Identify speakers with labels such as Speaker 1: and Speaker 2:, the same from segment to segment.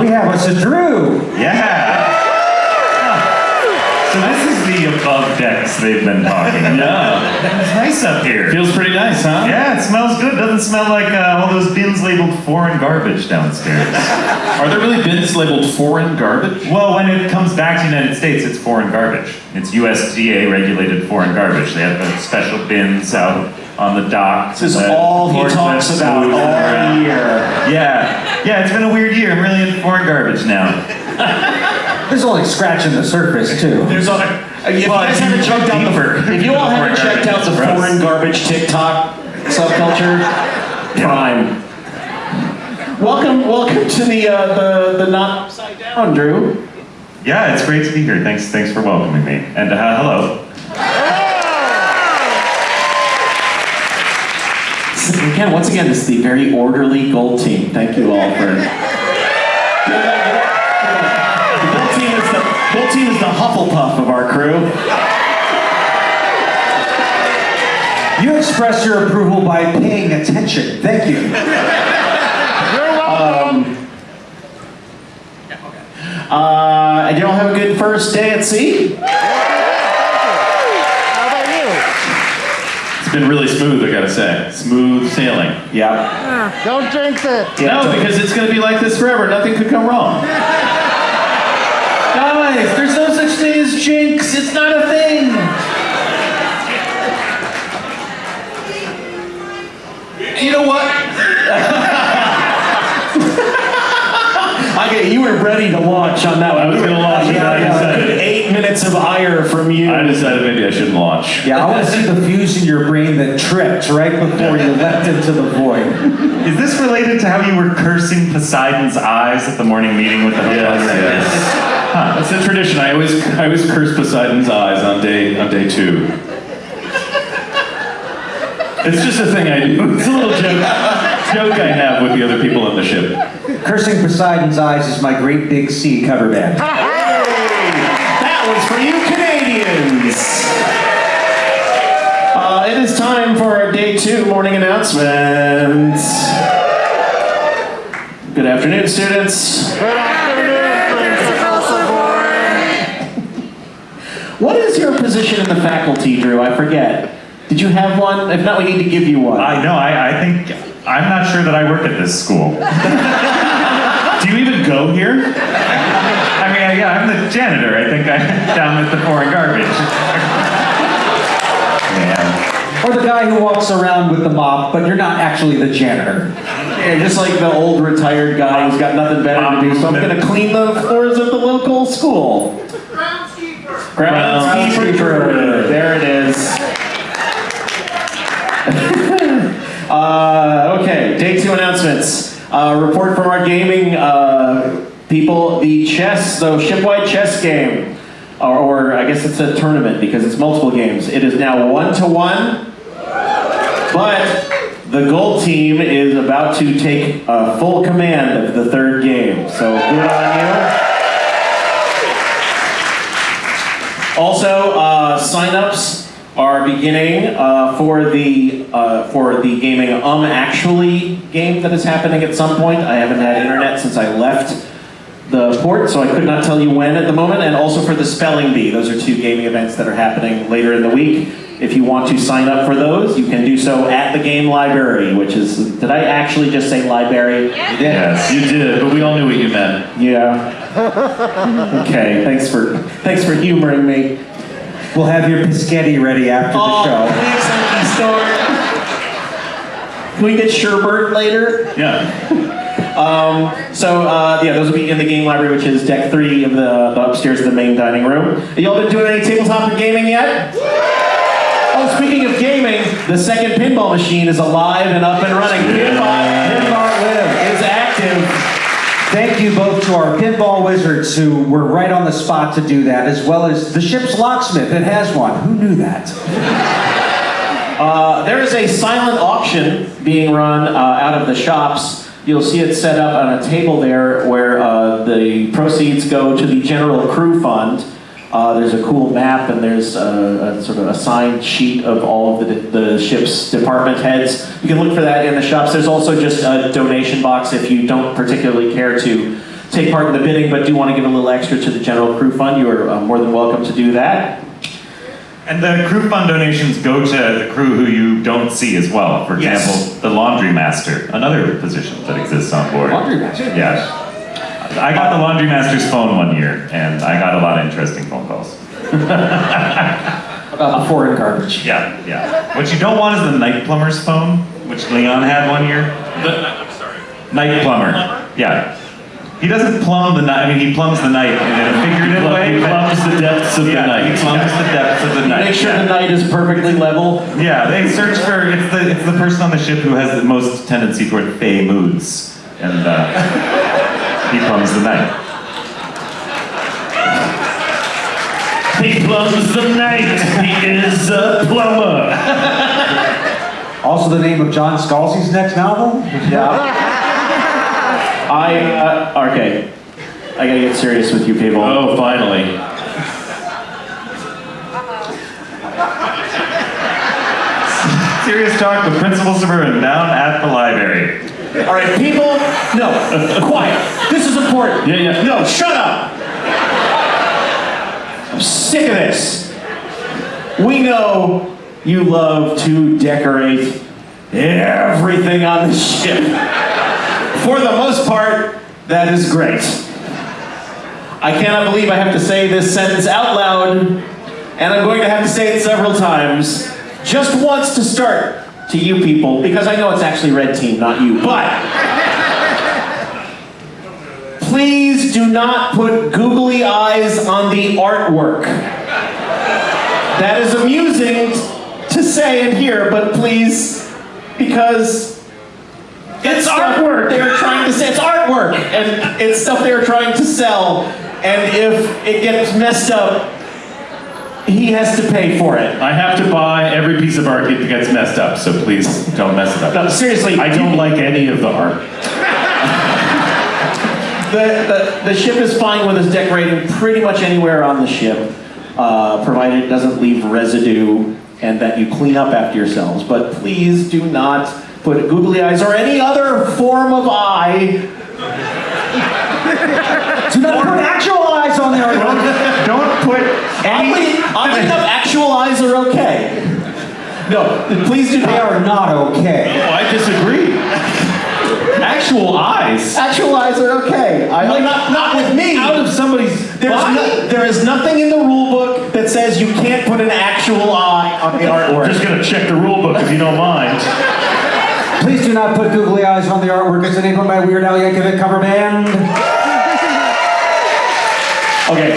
Speaker 1: We have us a Drew.
Speaker 2: Yeah. So this is the above decks they've been talking about.
Speaker 3: Yeah.
Speaker 2: It's nice up here.
Speaker 3: Feels pretty nice, huh?
Speaker 2: Yeah, it smells good. Doesn't smell like uh, all those bins labeled foreign garbage downstairs.
Speaker 3: Are there really bins labeled foreign garbage?
Speaker 2: well, when it comes back to the United States, it's foreign garbage. It's USDA regulated foreign garbage. They have special bins out on the docks.
Speaker 4: This is all he talks about all
Speaker 2: around.
Speaker 4: year.
Speaker 2: Yeah, yeah, it's been a weird year. I'm really into foreign garbage now.
Speaker 1: This is only scratching the surface, too.
Speaker 4: There's a, if you guys haven't checked out the, if you all haven't
Speaker 2: Foreign
Speaker 4: checked out the
Speaker 2: garbage
Speaker 4: foreign garbage TikTok subculture, prime. Welcome, welcome to the uh, the the not upside down, Drew.
Speaker 2: Yeah, it's great to be here. Thanks, thanks for welcoming me. And uh, hello.
Speaker 4: Again, once again, this is the very orderly gold team. Thank you all for. The gold team is the gold team is the Hufflepuff of our crew.
Speaker 1: You express your approval by paying attention. Thank you.
Speaker 4: You're Uh, and you all have a good first day at sea.
Speaker 5: How about you?
Speaker 3: It's been really smooth, I gotta say. Smooth sailing.
Speaker 4: Yeah.
Speaker 5: Don't drink it.
Speaker 4: Yeah,
Speaker 3: no, because it's gonna be like this forever. Nothing could go wrong. Guys, there's no such thing as jinx. It's not a thing. You know what?
Speaker 4: Okay, you were ready to launch on that one.
Speaker 3: I was gonna launch it,
Speaker 4: Yeah,
Speaker 3: I
Speaker 4: yeah,
Speaker 3: decided.
Speaker 4: good eight minutes of ire from you.
Speaker 3: I decided maybe I shouldn't launch.
Speaker 1: Yeah, I want to see the fuse in your brain that tripped right before you leapt into the void.
Speaker 2: Is this related to how you were cursing Poseidon's eyes at the morning meeting with the
Speaker 3: Yes, yes. That's a tradition. I always, I always curse Poseidon's eyes on day, on day two. It's just a thing I do. It's a little joke, joke I have with the other people on the ship.
Speaker 1: Cursing Poseidon's Eyes is my Great Big Sea cover band.
Speaker 4: two morning announcements. Good afternoon, students.
Speaker 5: Good afternoon, Principal Savoy.
Speaker 4: What is your position in the faculty, Drew? I forget. Did you have one? If not, we need to give you one.
Speaker 2: I know. I, I think I'm not sure that I work at this school.
Speaker 3: Do you even go here?
Speaker 2: I mean, yeah, I'm the janitor. I think I'm down with the foreign garbage. Yeah.
Speaker 1: Or the guy who walks around with the mop, but you're not actually the janitor.
Speaker 4: Yeah, just like the old retired guy who's got nothing better to do, so I'm going to clean the floors of the local school.
Speaker 5: Groundskeeper.
Speaker 4: Groundskeeper. There it is. uh, okay, day two announcements. Uh, report from our gaming uh, people. The chess, the shipwide chess game, or, or I guess it's a tournament because it's multiple games. It is now one to one, but the gold team is about to take uh, full command of the third game. So good on you. Also, uh, signups are beginning uh, for the uh, for the gaming Um Actually game that is happening at some point. I haven't had internet since I left the port, so I could not tell you when at the moment. And also for the Spelling Bee, those are two gaming events that are happening later in the week. If you want to sign up for those, you can do so at the game library, which is did I actually just say library?
Speaker 2: Yes.
Speaker 3: You did, but we all knew what you meant.
Speaker 4: Yeah. Okay. Thanks for thanks for humoring me.
Speaker 1: We'll have your biscotti ready after the show.
Speaker 4: please somebody start. Can we get sherbert later?
Speaker 3: Yeah.
Speaker 4: So uh, yeah, those will be in the game library, which is deck three of the, the upstairs of the main dining room. Have y'all been doing any tabletop or gaming yet? Speaking of gaming, the second pinball machine is alive and up and running. Pinball, pinball live is active.
Speaker 1: Thank you both to our pinball wizards who were right on the spot to do that, as well as the ship's locksmith that has one. Who knew that?
Speaker 4: Uh, there is a silent auction being run uh, out of the shops. You'll see it set up on a table there where uh, the proceeds go to the general crew fund. Uh, there's a cool map and there's a, a sort of a signed sheet of all of the, the ship's department heads. You can look for that in the shops. There's also just a donation box if you don't particularly care to take part in the bidding, but do want to give a little extra to the general crew fund, you are uh, more than welcome to do that.
Speaker 2: And the crew fund donations go to the crew who you don't see as well. For
Speaker 4: Yes.
Speaker 2: example, the laundry master, another position that exists on board.
Speaker 1: Laundry master?
Speaker 2: Yeah. I got the laundry master's phone one year, and I got a lot of interesting phone calls.
Speaker 1: About the foreign garbage.
Speaker 2: Yeah, yeah. What you don't want is the night plumber's phone, which Leon had one year.
Speaker 3: I'm sorry.
Speaker 2: Night plumber. Yeah. He doesn't plumb the night. I mean, he plumbs the night in a figurative way.
Speaker 3: He
Speaker 2: but-
Speaker 3: plumbs the depths of the night.
Speaker 2: He plumbs the depths of the night.
Speaker 4: Make sure
Speaker 2: yeah.
Speaker 4: the night is perfectly level.
Speaker 2: Yeah, they search for it's the it's the person on the ship who has the most tendency toward fey moods, and uh, he plumbs the night.
Speaker 3: He plumbs the night. He is a plumber.
Speaker 1: Also the name of John Scalzi's next novel?
Speaker 4: Yeah. I, uh, okay. I gotta get serious with you people.
Speaker 3: Oh, finally.
Speaker 2: Serious talk with Principal Suburban down at the library.
Speaker 4: All right, people, no, quiet. This is important.
Speaker 3: Yeah, yeah.
Speaker 4: No, shut up. I'm sick of this. We know you love to decorate everything on the ship. For the most part, that is great. I cannot believe I have to say this sentence out loud, and I'm going to have to say it several times. Just once to start to you people, because I know it's actually red team, not you, but please do not put googly eyes on the artwork. That is amusing to say and hear, but please, because it's artwork. They're trying to say it's artwork, and it's stuff they're trying to sell. And if it gets messed up, he has to pay for it.
Speaker 3: I have to buy every piece of art that gets messed up, so please don't mess it up.
Speaker 4: No, seriously,
Speaker 3: I don't like any of the art.
Speaker 4: The, the, the ship is fine with us decorating pretty much anywhere on the ship, uh, provided it doesn't leave residue and that you clean up after yourselves. But please do not put googly eyes or any other form of eye.
Speaker 1: Do not put actual eyes on the artwork.
Speaker 2: Don't put
Speaker 4: Oddly, oddly enough, actual eyes are okay. No, please do
Speaker 1: They are not okay.
Speaker 3: Oh, I disagree. Actual eyes.
Speaker 4: Actual eyes are okay. I,
Speaker 3: Like,
Speaker 4: not, not with me.
Speaker 3: Out of somebody's
Speaker 4: There's
Speaker 3: body.
Speaker 4: no, there is nothing in the rule book that says you can't put an actual eye on the artwork.
Speaker 3: I'm just gonna check the rule book if you don't mind.
Speaker 1: Please do not put googly eyes on the artwork. It's enabled by Weird Al Yankovic cover band.
Speaker 4: Okay.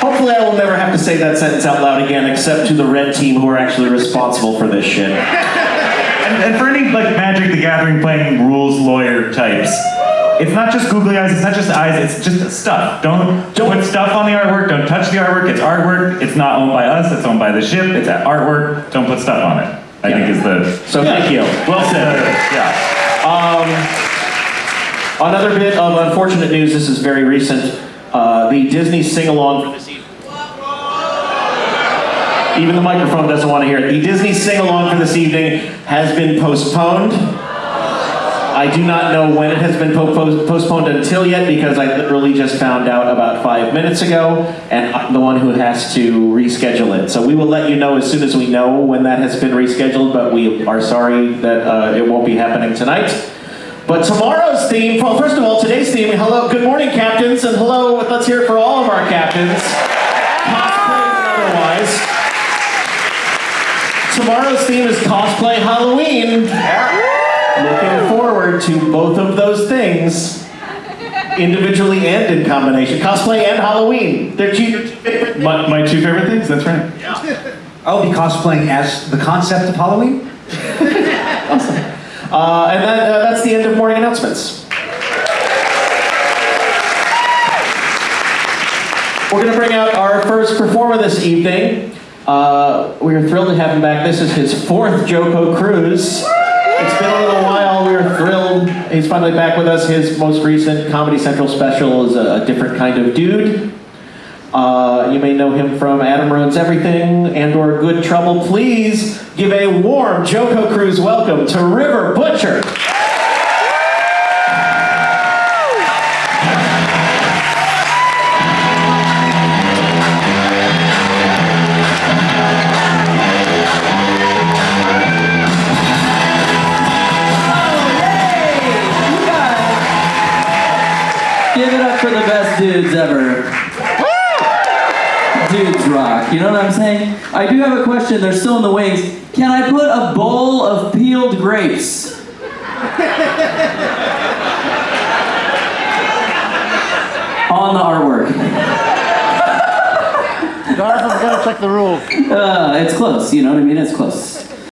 Speaker 4: Hopefully, I will never have to say that sentence out loud again, except to the red team who are actually responsible for this shit.
Speaker 2: And, and for any like Magic the Gathering playing rules lawyer types, it's not just googly eyes, it's not just eyes, it's just stuff. Don't don't put stuff on the artwork, don't touch the artwork, it's artwork, it's not owned by us, it's owned by the ship, it's artwork, don't put stuff on it. I think is the
Speaker 4: So thank you.
Speaker 3: Well said.
Speaker 2: yeah.
Speaker 4: Um, another bit of unfortunate news. This is very recent. Uh, the Disney sing along for this evening. Even the microphone doesn't want to hear it. The Disney sing along for this evening has been postponed. I do not know when it has been po- postponed until yet because I literally just found out about five minutes ago, and I'm the one who has to reschedule it. So we will let you know as soon as we know when that has been rescheduled, but we are sorry that uh, it won't be happening tonight. But tomorrow's theme, well, first of all, today's theme, hello, good morning, captains, and hello, let's hear it for all of our captains, cosplay and otherwise. Tomorrow's theme is cosplay Halloween. Looking forward to both of those things, individually and in combination. Cosplay and Halloween. They're two, your two favorite
Speaker 3: My, my two favorite things, that's right.
Speaker 1: I'll be cosplaying as the concept of Halloween.
Speaker 4: Uh, and that, uh, that's the end of morning announcements. We're going to bring out our first performer this evening. Uh, we are thrilled to have him back. This is his fourth JoCo Cruise. It's been a little while. We are thrilled. He's finally back with us. His most recent Comedy Central special is a, a different kind of dude. Uh, you may know him from Adam Ruins Everything and or Good Trouble. Please give a warm JoCo Cruise welcome to River Butcher.
Speaker 6: Dudes ever. Dudes rock. You know what I'm saying? I do have a question. They're still in the wings. Can I put a bowl of peeled grapes on the artwork?
Speaker 5: Jonathan's gonna check the rules.
Speaker 6: Uh, it's close. You know what I mean? It's close.